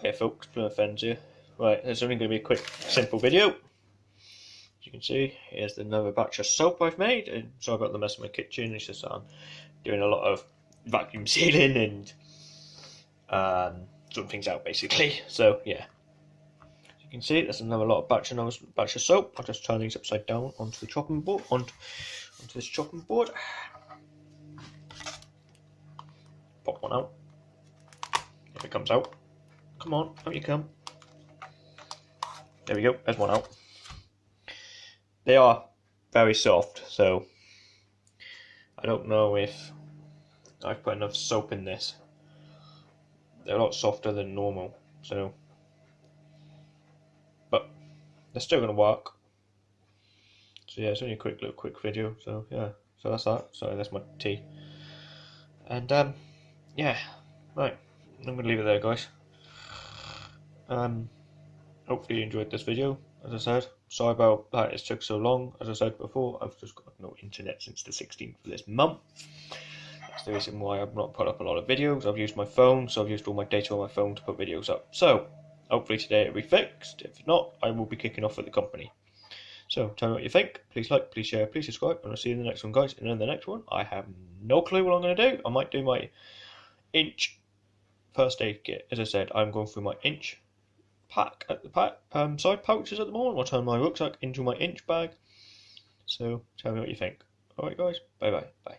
Hiya folks, Plymouth Ends here. Right, there's only going to be a quick, simple video. As you can see, here's another batch of soap I've made. And sorry about the mess in my kitchen, it's just I'm doing a lot of vacuum sealing and um, sorting things out basically. So yeah, as you can see, there's another lot of batch, another batch of soap. I'll just turn these upside down onto the chopping board, onto, onto this chopping board. Pop one out. If it comes out. Come on, out you come. There we go, there's one out. They are very soft, so I don't know if I've put enough soap in this. They're a lot softer than normal, so but they're still gonna work. So yeah, it's only a quick little quick video, so yeah, so that's that. So that's my tea. And um yeah, right. I'm gonna leave it there guys. Um, hopefully you enjoyed this video. As I said, sorry about that it took so long. As I said before, I've just got no internet since the 16th of this month. That's the reason why I've not put up a lot of videos. I've used my phone, so I've used all my data on my phone to put videos up. So, hopefully today it'll be fixed. If not, I will be kicking off with the company. So, tell me what you think. Please like, please share, please subscribe, and I'll see you in the next one, guys. And in the next one, I have no clue what I'm going to do. I might do my inch first aid kit. As I said, I'm going through my inch pack at the pack um, side pouches at the moment. I'll turn my rucksack into my inch bag. So tell me what you think. Alright guys, bye bye. Bye.